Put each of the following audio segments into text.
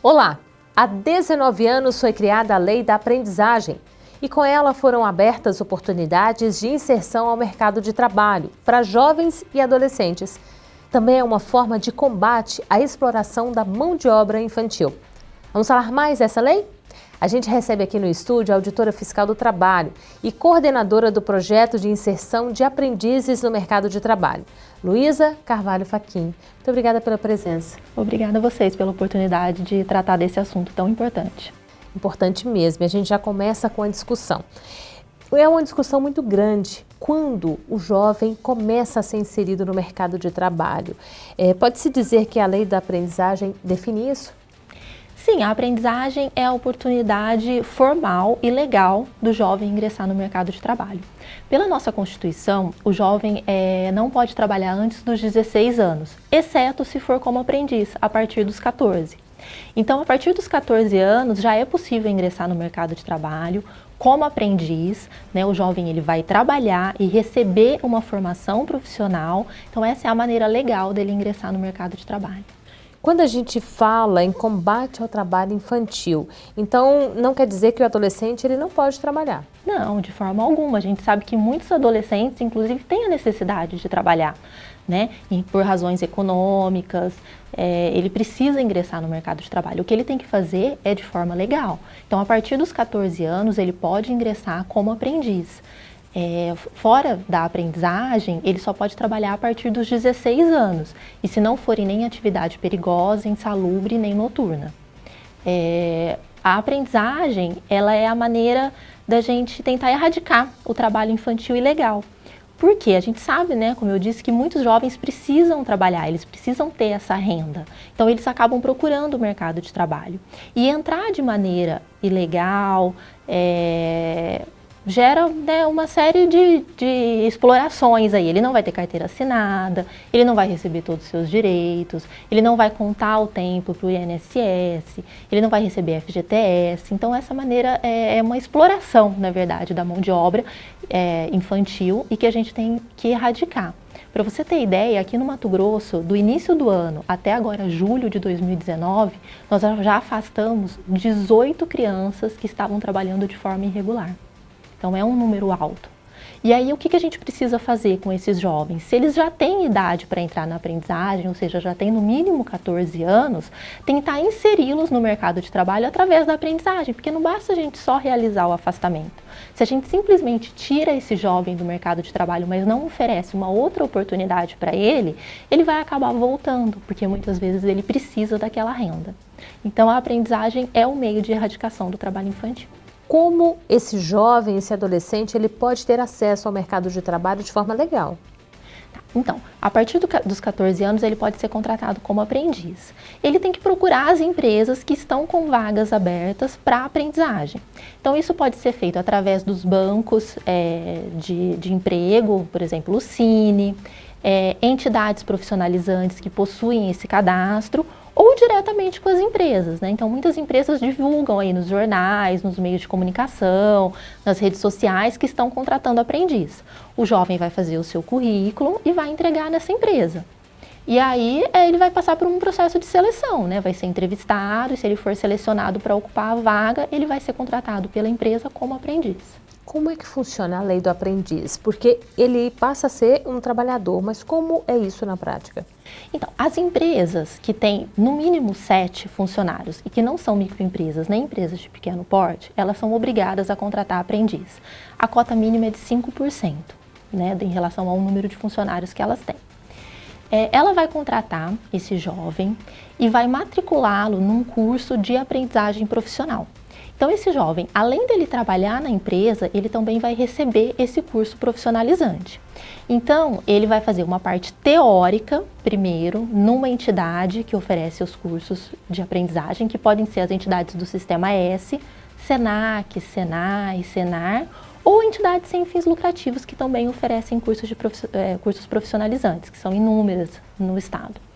Olá! Há 19 anos foi criada a Lei da Aprendizagem e com ela foram abertas oportunidades de inserção ao mercado de trabalho para jovens e adolescentes. Também é uma forma de combate à exploração da mão de obra infantil. Vamos falar mais dessa lei? A gente recebe aqui no estúdio a auditora fiscal do trabalho e coordenadora do projeto de inserção de aprendizes no mercado de trabalho, Luísa Carvalho Faquim. Muito obrigada pela presença. Obrigada a vocês pela oportunidade de tratar desse assunto tão importante. Importante mesmo, a gente já começa com a discussão. É uma discussão muito grande quando o jovem começa a ser inserido no mercado de trabalho. É, Pode-se dizer que a lei da aprendizagem define isso? Sim, a aprendizagem é a oportunidade formal e legal do jovem ingressar no mercado de trabalho. Pela nossa Constituição, o jovem é, não pode trabalhar antes dos 16 anos, exceto se for como aprendiz, a partir dos 14. Então, a partir dos 14 anos, já é possível ingressar no mercado de trabalho como aprendiz, né, o jovem ele vai trabalhar e receber uma formação profissional, então essa é a maneira legal dele ingressar no mercado de trabalho. Quando a gente fala em combate ao trabalho infantil, então não quer dizer que o adolescente ele não pode trabalhar? Não, de forma alguma. A gente sabe que muitos adolescentes, inclusive, têm a necessidade de trabalhar, né? E por razões econômicas, é, ele precisa ingressar no mercado de trabalho. O que ele tem que fazer é de forma legal. Então, a partir dos 14 anos, ele pode ingressar como aprendiz. É, fora da aprendizagem, ele só pode trabalhar a partir dos 16 anos, e se não for em nem atividade perigosa, insalubre, nem noturna. É, a aprendizagem, ela é a maneira da gente tentar erradicar o trabalho infantil ilegal. Porque a gente sabe, né, como eu disse, que muitos jovens precisam trabalhar, eles precisam ter essa renda. Então eles acabam procurando o mercado de trabalho. E entrar de maneira ilegal, é, gera né, uma série de, de, explorações aí. Ele não vai ter carteira assinada, ele não vai receber todos os seus direitos, ele não vai contar o tempo para o INSS, ele não vai receber FGTS. Então essa maneira é, é uma exploração, na verdade, da mão de obra é, infantil e que a gente tem que erradicar. Para você ter ideia, aqui no Mato Grosso, do início do ano até agora julho de 2019, nós já afastamos 18 crianças que estavam trabalhando de forma irregular. Então é um número alto. E aí o que, a gente precisa fazer com esses jovens? Se eles já têm idade para entrar na aprendizagem, ou seja, já têm no mínimo 14 anos, tentar inseri-los no mercado de trabalho através da aprendizagem, porque não basta a gente só realizar o afastamento. Se a gente simplesmente tira esse jovem do mercado de trabalho, mas não oferece uma outra oportunidade para ele, ele vai acabar voltando, porque muitas vezes ele precisa daquela renda. Então a aprendizagem é o meio de erradicação do trabalho infantil como esse jovem, esse adolescente, ele pode ter acesso ao mercado de trabalho de forma legal? Então, a partir do, dos 14 anos, ele pode ser contratado como aprendiz. Ele tem que procurar as empresas que estão com vagas abertas para aprendizagem. Então, isso pode ser feito através dos bancos é, de, de emprego, por exemplo, o Cine, é, entidades profissionalizantes que possuem esse cadastro ou diretamente com as empresas. Né? Então, muitas empresas divulgam aí nos jornais, nos meios de comunicação, nas redes sociais que estão contratando aprendiz. O jovem vai fazer o seu currículo e vai entregar nessa empresa. E aí é, ele vai passar por um processo de seleção, né? vai ser entrevistado e se ele for selecionado para ocupar a vaga, ele vai ser contratado pela empresa como aprendiz. Como é que funciona a lei do aprendiz? Porque ele passa a ser um trabalhador, mas como é isso na prática? Então, as empresas que têm no mínimo sete funcionários e que não são microempresas nem empresas de pequeno porte, elas são obrigadas a contratar aprendiz. A cota mínima é de 5%, né, em relação ao número de funcionários que elas têm. É, ela vai contratar esse jovem e vai matriculá-lo num curso de aprendizagem profissional. Então esse jovem, além dele trabalhar na empresa, ele também vai receber esse curso profissionalizante. Então, ele vai fazer uma parte teórica, primeiro, numa entidade que oferece os cursos de aprendizagem, que podem ser as entidades do Sistema S, SENAC, SENAI, SENAR, ou entidades sem fins lucrativos que também oferecem cursos, de, eh, cursos profissionalizantes, que são inúmeras no estado.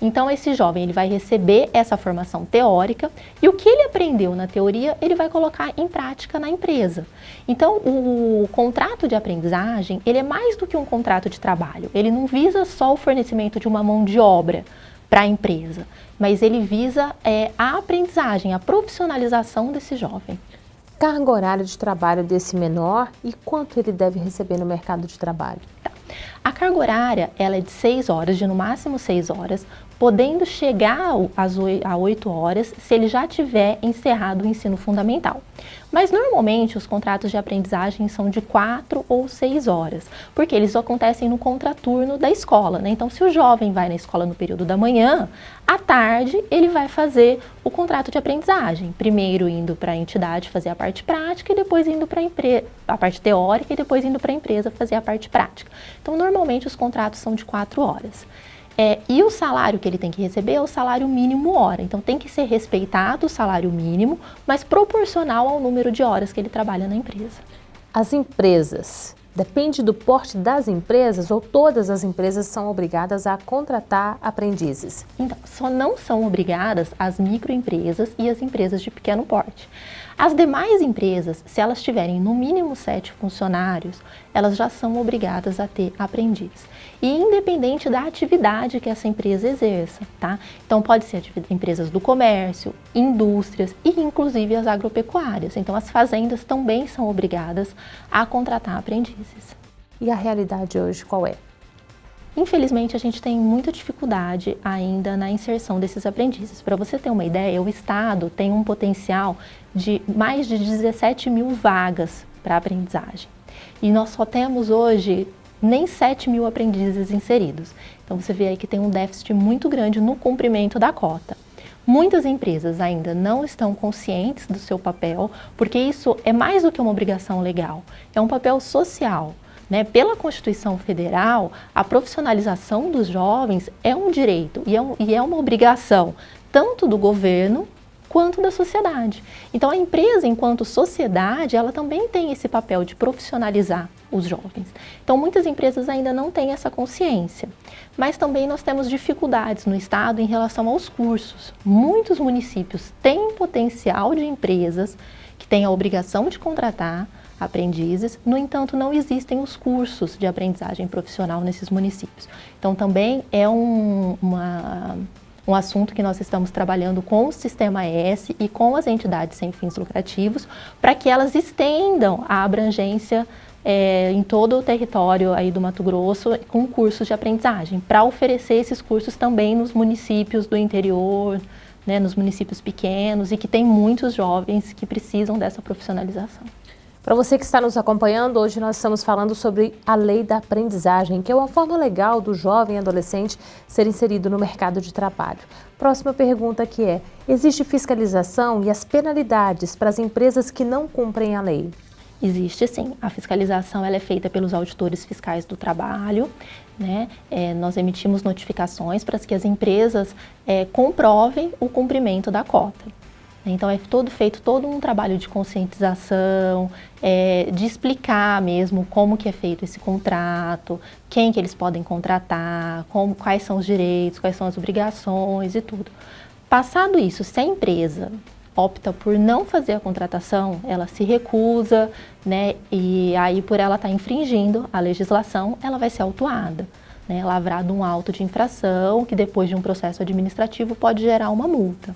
Então esse jovem ele vai receber essa formação teórica e o que ele aprendeu na teoria ele vai colocar em prática na empresa. Então o contrato de aprendizagem ele é mais do que um contrato de trabalho, ele não visa só o fornecimento de uma mão de obra, para a empresa, mas ele visa é, a aprendizagem, a profissionalização desse jovem. Carga horária de trabalho desse menor e quanto ele deve receber no mercado de trabalho? A carga horária ela é de 6 horas, de no máximo 6 horas, podendo chegar às 8 horas se ele já tiver encerrado o ensino fundamental. Mas normalmente os contratos de aprendizagem são de 4 ou 6 horas, porque eles acontecem no contraturno da escola. Né? Então se o jovem vai na escola no período da manhã, à tarde ele vai fazer o contrato de aprendizagem, primeiro indo para a entidade fazer a parte prática e depois indo para a parte teórica e depois indo para a empresa fazer a parte prática. Então normalmente os contratos são de 4 horas. É, e o salário que ele tem que receber é o salário mínimo hora. Então tem que ser respeitado o salário mínimo, mas proporcional ao número de horas que ele trabalha na empresa. As empresas. Depende do porte das empresas ou todas as empresas são obrigadas a contratar aprendizes? Então, só não são obrigadas as microempresas e as empresas de pequeno porte. As demais empresas, se elas tiverem no mínimo sete funcionários, elas já são obrigadas a ter aprendiz. E independente da atividade que essa empresa exerça, tá? Então pode ser empresas do comércio, indústrias e inclusive as agropecuárias. Então as fazendas também são obrigadas a contratar aprendizes. E a realidade hoje qual é? Infelizmente, a gente tem muita dificuldade ainda na inserção desses aprendizes. Para você ter uma ideia, o Estado tem um potencial de mais de 17 mil vagas para aprendizagem. E nós só temos hoje nem 7 mil aprendizes inseridos. Então você vê aí que tem um déficit muito grande no cumprimento da cota. Muitas empresas ainda não estão conscientes do seu papel, porque isso é mais do que uma obrigação legal, é um papel social. Né? Pela Constituição Federal, a profissionalização dos jovens é um direito e é, um, e é uma obrigação tanto do governo quanto da sociedade. Então a empresa, enquanto sociedade, ela também tem esse papel de profissionalizar os jovens. Então muitas empresas ainda não têm essa consciência. Mas também nós temos dificuldades no Estado em relação aos cursos. Muitos municípios têm potencial de empresas que têm a obrigação de contratar, aprendizes, no entanto não existem os cursos de aprendizagem profissional nesses municípios. Então também é um, uma, um assunto que nós estamos trabalhando com o Sistema S e com as entidades sem fins lucrativos para que elas estendam a abrangência é, em todo o território aí do Mato Grosso com cursos de aprendizagem, para oferecer esses cursos também nos municípios do interior, né, nos municípios pequenos e que tem muitos jovens que precisam dessa profissionalização. Para você que está nos acompanhando, hoje nós estamos falando sobre a lei da aprendizagem, que é uma forma legal do jovem adolescente ser inserido no mercado de trabalho. Próxima pergunta que é, existe fiscalização e as penalidades para as empresas que não cumprem a lei? Existe sim. A fiscalização ela é feita pelos auditores fiscais do trabalho. Né? É, nós emitimos notificações para que as empresas é, comprovem o cumprimento da cota. Então é todo feito todo um trabalho de conscientização, é, de explicar mesmo como que é feito esse contrato, quem que eles podem contratar, como, quais são os direitos, quais são as obrigações e tudo. Passado isso, se a empresa opta por não fazer a contratação, ela se recusa, né, e aí por ela estar tá infringindo a legislação, ela vai ser autuada, né, lavrado um auto de infração, que depois de um processo administrativo pode gerar uma multa.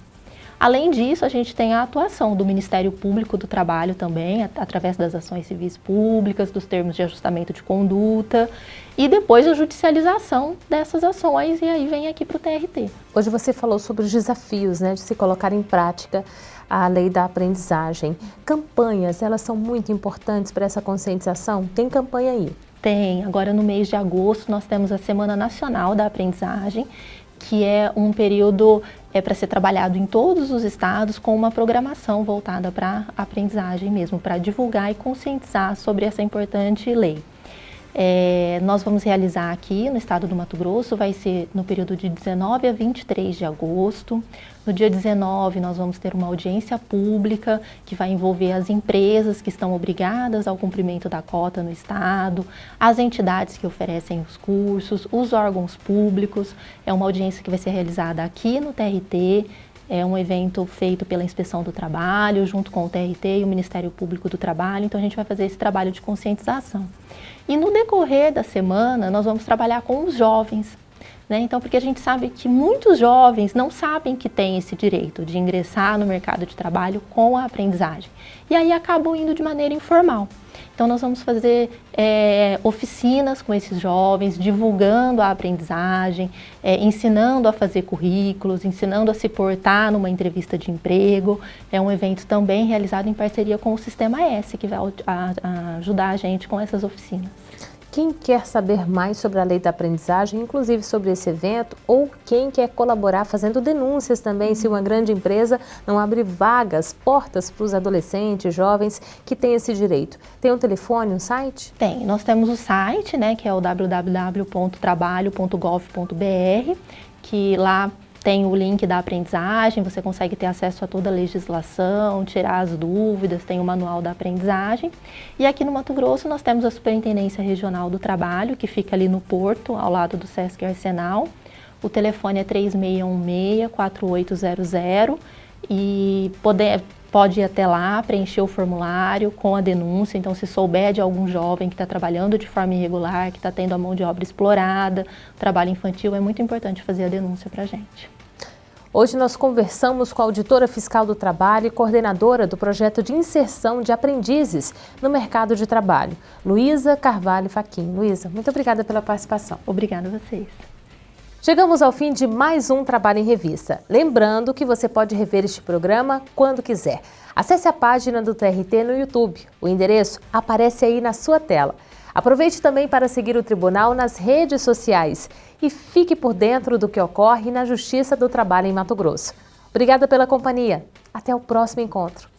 Além disso, a gente tem a atuação do Ministério Público do Trabalho também, através das ações civis públicas, dos termos de ajustamento de conduta e depois a judicialização dessas ações e aí vem aqui para o TRT. Hoje você falou sobre os desafios né, de se colocar em prática a lei da aprendizagem. Campanhas, elas são muito importantes para essa conscientização? Tem campanha aí? Tem. Agora no mês de agosto nós temos a Semana Nacional da Aprendizagem, que é um período é para ser trabalhado em todos os estados com uma programação voltada para aprendizagem mesmo, para divulgar e conscientizar sobre essa importante lei. É, nós vamos realizar aqui no estado do Mato Grosso, vai ser no período de 19 a 23 de agosto. No dia 19, nós vamos ter uma audiência pública que vai envolver as empresas que estão obrigadas ao cumprimento da cota no estado, as entidades que oferecem os cursos, os órgãos públicos. É uma audiência que vai ser realizada aqui no TRT, é um evento feito pela Inspeção do Trabalho, junto com o TRT e o Ministério Público do Trabalho, então a gente vai fazer esse trabalho de conscientização. E no decorrer da semana, nós vamos trabalhar com os jovens, Né? Então, porque a gente sabe que muitos jovens não sabem que têm esse direito de ingressar no mercado de trabalho com a aprendizagem. E aí acabam indo de maneira informal. Então, nós vamos fazer é, oficinas com esses jovens, divulgando a aprendizagem, é, ensinando a fazer currículos, ensinando a se portar numa entrevista de emprego. É um evento também realizado em parceria com o Sistema S, que vai a, a ajudar a gente com essas oficinas. Quem quer saber mais sobre a lei da aprendizagem, inclusive sobre esse evento, ou quem quer colaborar fazendo denúncias também, se uma grande empresa não abre vagas, portas para os adolescentes, jovens que têm esse direito. Tem um telefone, um site? Tem. Nós temos o site, né, que é o www.trabalho.gov.br, que lá tem o link da aprendizagem, você consegue ter acesso a toda a legislação, tirar as dúvidas, tem o manual da aprendizagem. E aqui no Mato Grosso nós temos a Superintendência Regional do Trabalho, que fica ali no Porto, ao lado do Sesc Arsenal. O telefone é 3616-4800 e poder, pode ir até lá, preencher o formulário com a denúncia. Então, se souber de algum jovem que está trabalhando de forma irregular, que está tendo a mão de obra explorada, trabalho infantil, é muito importante fazer a denúncia para a gente. Hoje nós conversamos com a auditora fiscal do trabalho e coordenadora do projeto de inserção de aprendizes no mercado de trabalho, Luísa Carvalho Faquim. Luísa, muito obrigada pela participação. Obrigada a vocês. Chegamos ao fim de mais um Trabalho em Revista. Lembrando que você pode rever este programa quando quiser. Acesse a página do TRT no YouTube. O endereço aparece aí na sua tela. Aproveite também para seguir o Tribunal nas redes sociais e fique por dentro do que ocorre na Justiça do Trabalho em Mato Grosso. Obrigada pela companhia. Até o próximo encontro.